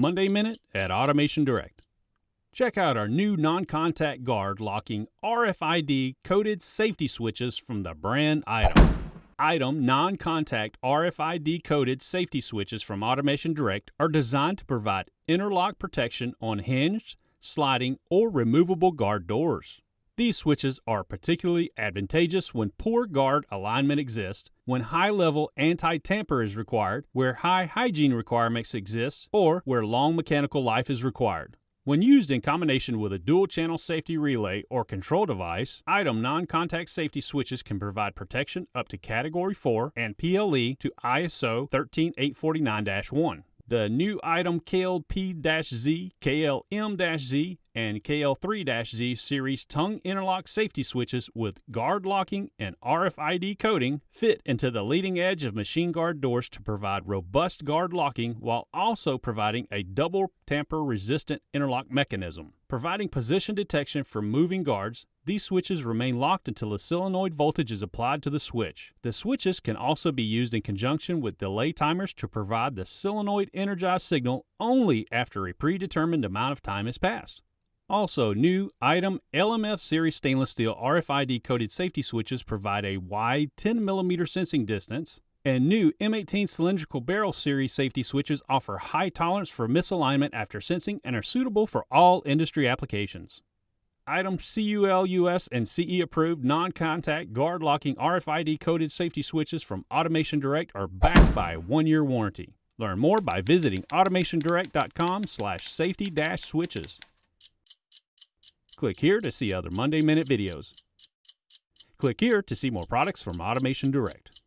Monday Minute at Automation Direct. Check out our new non contact guard locking RFID coded safety switches from the brand IDEM. IDEM non contact RFID coded safety switches from Automation Direct are designed to provide interlock protection on hinged, sliding, or removable guard doors. These switches are particularly advantageous when poor guard alignment exists, when high level anti tamper is required, where high hygiene requirements exist, or where long mechanical life is required. When used in combination with a dual channel safety relay or control device, IDEM non contact safety switches can provide protection up to Category 4 and PLE to ISO 13849 1. The new IDEM KLP-Z, KLM-Z, and KL3-Z series tongue interlock safety switches with guard locking and RFID coding fit into the leading edge of machine guard doors to provide robust guard locking while also providing a double tamper resistant interlock mechanism. Providing position detection for moving guards, these switches remain locked until a solenoid voltage is applied to the switch. The switches can also be used in conjunction with delay timers to provide the solenoid energized signal only after a predetermined amount of time has passed. Also, new IDEM LMF series stainless steel RFID coded safety switches provide a wide 10 mm sensing distance, and new M18 cylindrical barrel series safety switches offer high tolerance for misalignment after sensing and are suitable for all industry applications. IDEM CUL-US and CE approved non-contact guard locking RFID coded safety switches from Automation Direct are backed by a one-year warranty. Learn more by visiting automationdirect.com slash safety dash switches. Click here to see other Monday Minute videos. Click here to see more products from Automation Direct.